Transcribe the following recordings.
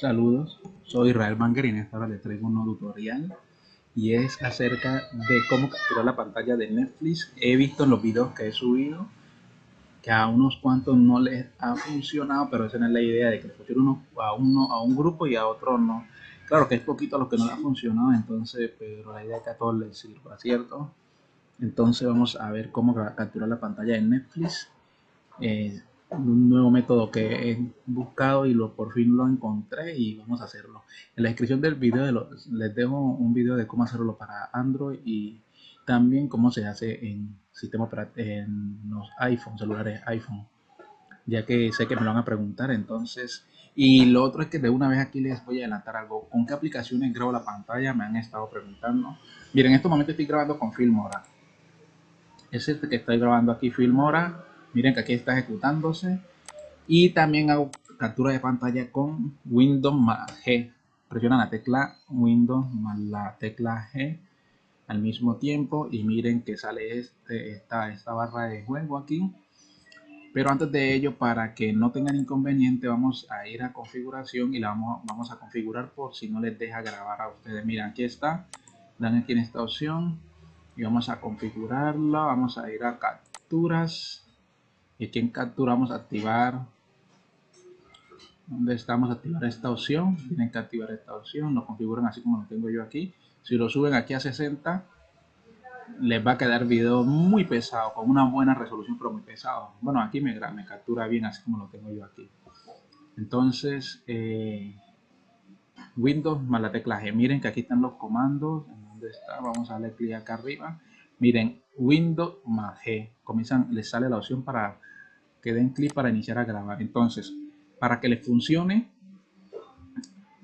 Saludos, soy Israel Banger y en esta hora les traigo un nuevo tutorial y es acerca de cómo capturar la pantalla de Netflix. He visto en los videos que he subido que a unos cuantos no les ha funcionado, pero esa no es la idea de que funcione uno a uno a un grupo y a otro no. Claro que es poquito a los que no les ha funcionado, entonces, pero la idea es que a todos les sirva, ¿cierto? Entonces vamos a ver cómo capturar la pantalla de Netflix. Eh, un nuevo método que he buscado y lo por fin lo encontré y vamos a hacerlo. En la descripción del video les dejo un video de cómo hacerlo para Android y también cómo se hace en sistema en los iPhone, celulares iPhone, ya que sé que me lo van a preguntar entonces. Y lo otro es que de una vez aquí les voy a adelantar algo. ¿Con qué aplicaciones grabo la pantalla? Me han estado preguntando. Miren, en este momento estoy grabando con Filmora. Es este que estoy grabando aquí, Filmora Miren que aquí está ejecutándose. Y también hago captura de pantalla con Windows más G. Presionan la tecla Windows más la tecla G al mismo tiempo. Y miren que sale este, esta, esta barra de juego aquí. Pero antes de ello, para que no tengan inconveniente, vamos a ir a configuración y la vamos, vamos a configurar por si no les deja grabar a ustedes. Miren, aquí está. Dan aquí en esta opción y vamos a configurarla. Vamos a ir a capturas aquí en captura vamos a activar. Donde estamos activar esta opción. Tienen que activar esta opción. Lo configuran así como lo tengo yo aquí. Si lo suben aquí a 60 les va a quedar video muy pesado con una buena resolución pero muy pesado. Bueno aquí me, me captura bien así como lo tengo yo aquí. Entonces eh, Windows más la tecla G. Miren que aquí están los comandos. ¿dónde está? vamos a darle clic acá arriba miren Windows más G comienzan les sale la opción para que den clic para iniciar a grabar. Entonces, para que les funcione,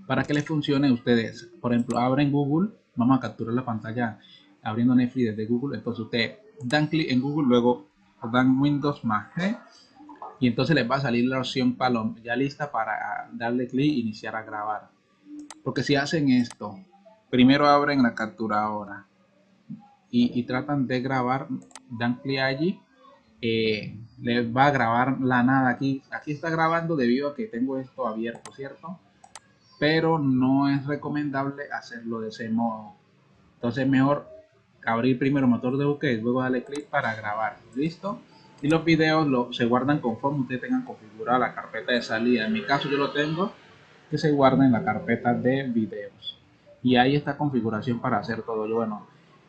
para que les funcione ustedes, por ejemplo, abren Google, vamos a capturar la pantalla abriendo Netflix desde Google, entonces ustedes dan clic en Google, luego dan Windows más G y entonces les va a salir la opción palom ya lista para darle clic e iniciar a grabar. Porque si hacen esto, primero abren la capturadora y, tratan de grabar, dan clic allí eh, les va a grabar la nada aquí. Aquí está grabando debido a que tengo esto abierto, ¿cierto? Pero no es recomendable hacerlo de ese modo. Entonces mejor abrir primero motor de búsqueda y luego darle clic para grabar. ¿Listo? Y los videos se guardan conforme ustedes tengan configurada la carpeta de salida. En mi caso yo lo tengo que se guarda en la carpeta de videos. Y ahí está configuración para hacer todo. Bueno,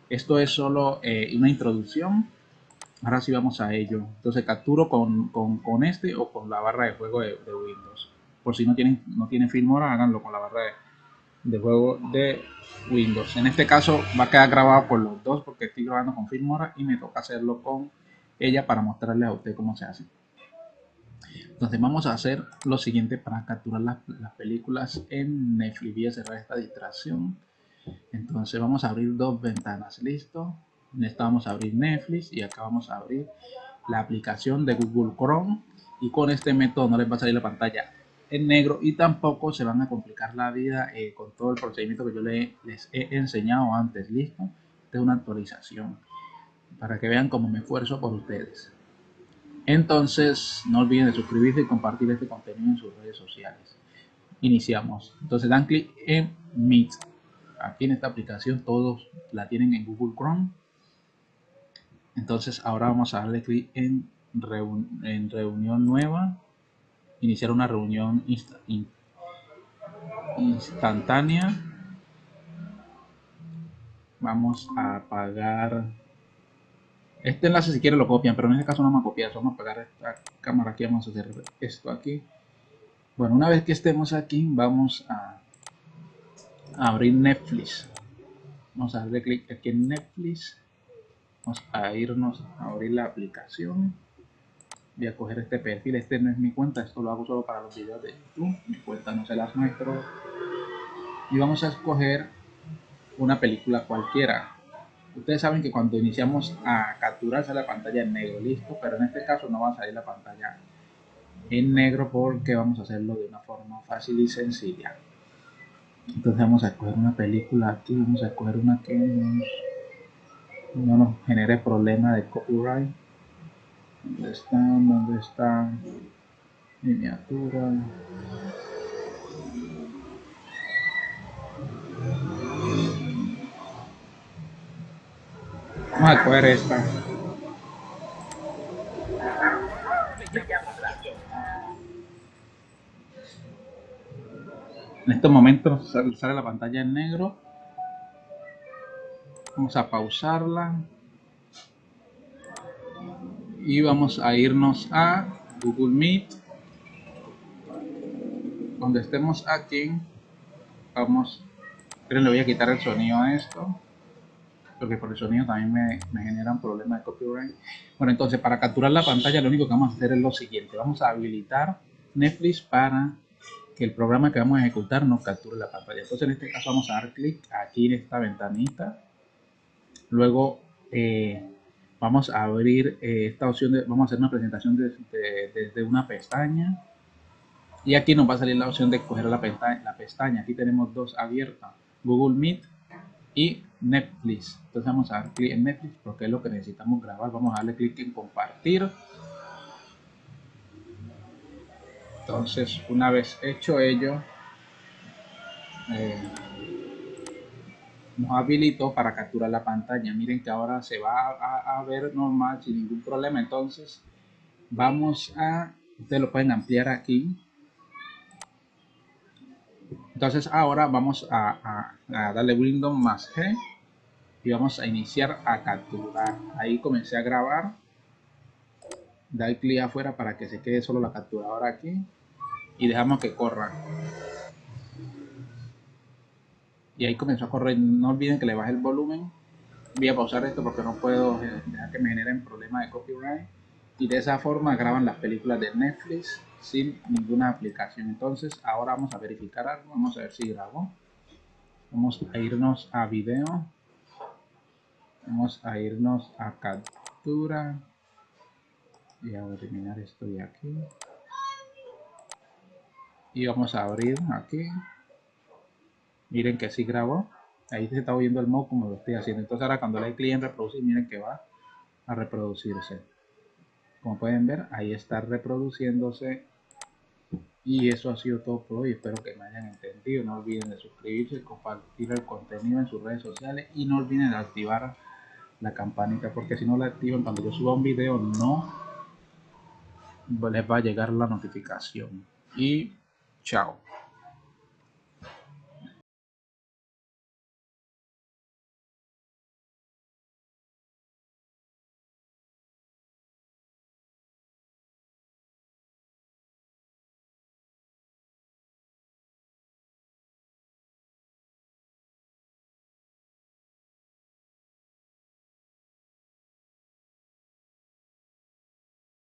esto es solo eh, una introducción Ahora sí vamos a ello. Entonces capturo con, con, este o con la barra de juego de, Windows. Por si no tienen, no tienen Filmora, háganlo con la barra de, juego de Windows. En este caso va a quedar grabado por los dos porque estoy grabando con Filmora y me toca hacerlo con ella para mostrarle a usted cómo se hace. Entonces vamos a hacer lo siguiente para capturar las, las películas en Netflix. Voy a cerrar esta distracción. Entonces vamos a abrir dos ventanas. Listo. Vamos a abrir Netflix y acá vamos a abrir la aplicación de Google Chrome. Y con este método no les va a salir la pantalla en negro y tampoco se van a complicar la vida eh, con todo el procedimiento que yo les he enseñado antes. Listo. Esta es una actualización para que vean cómo me esfuerzo por ustedes. Entonces no olviden de suscribirse y compartir este contenido en sus redes sociales. Iniciamos. Entonces dan clic en Meet aquí en esta aplicación todos la tienen en Google Chrome. Entonces ahora vamos a darle clic en, en reunión nueva, iniciar una reunión instantánea. Vamos a apagar. Este enlace si quiere lo copian, pero en este caso no vamos a copiar, vamos a apagar esta cámara aquí, vamos a hacer esto aquí. Bueno, una vez que estemos aquí, vamos a, abrir Netflix. Vamos a darle clic aquí en Netflix. Vamos a irnos a abrir la aplicación. Voy a coger este perfil. Este no es mi cuenta. Esto lo hago solo para los videos de youtube. Mi cuenta no se las muestro. Y vamos a escoger una película cualquiera. Ustedes saben que cuando iniciamos a capturar sale la pantalla en negro. Listo. Pero en este caso no va a salir la pantalla en negro porque vamos a hacerlo de una forma fácil y sencilla entonces vamos a escoger una película aquí, vamos a escoger una que nos, no nos genere problema de copyright. ¿Dónde están? ¿Dónde están? Miniatura. Vamos a coger esta. Estos momentos sale la pantalla en negro. Vamos a pausarla. Y vamos a irnos a Google Meet. Donde estemos aquí, vamos, pero le voy a quitar el sonido a esto porque por el sonido también me, me generan problemas de copyright. Bueno, entonces para capturar la pantalla lo único que vamos a hacer es lo siguiente. Vamos a habilitar Netflix para que el programa que vamos a ejecutar nos capture la pantalla. Entonces en este caso vamos a dar clic aquí en esta ventanita. Luego eh, vamos a abrir eh, esta opción, de, vamos a hacer una presentación desde una pestaña. Y aquí nos va a salir la opción de coger la pestaña, la pestaña. Aquí tenemos dos abiertas, Google Meet y Netflix. Entonces vamos a dar clic en Netflix porque es lo que necesitamos grabar. Vamos a darle clic en compartir. Entonces, una vez hecho ello, eh, nos habilitó para capturar la pantalla. Miren que ahora se va a, a, ver normal sin ningún problema. Entonces, vamos a, ustedes lo pueden ampliar aquí entonces ahora vamos a, darle Windows más G y vamos a iniciar a capturar. Ahí comencé a grabar. Da clic afuera para que se quede solo la capturadora aquí y dejamos que corra. Y ahí comenzó a correr. No olviden que le baje el volumen. Voy a pausar esto porque no puedo dejar que me generen problemas de copyright. Y de esa forma graban las películas de Netflix sin ninguna aplicación. Entonces ahora vamos a verificar algo. Vamos a ver si grabo. Vamos a irnos a video. Vamos a irnos a captura. Y a eliminar esto de aquí. Y vamos a abrir aquí. Miren que sí grabó. Ahí se está oyendo el modo como lo estoy haciendo. Entonces ahora cuando le doy clic en reproducir, miren que va a reproducirse. Como pueden ver, ahí está reproduciéndose y eso ha sido todo por hoy. Espero que me hayan entendido. No olviden de suscribirse, compartir el contenido en sus redes sociales y no olviden de activar la campanita porque si no la activan cuando yo suba un video no les va a llegar la notificación. Y chao.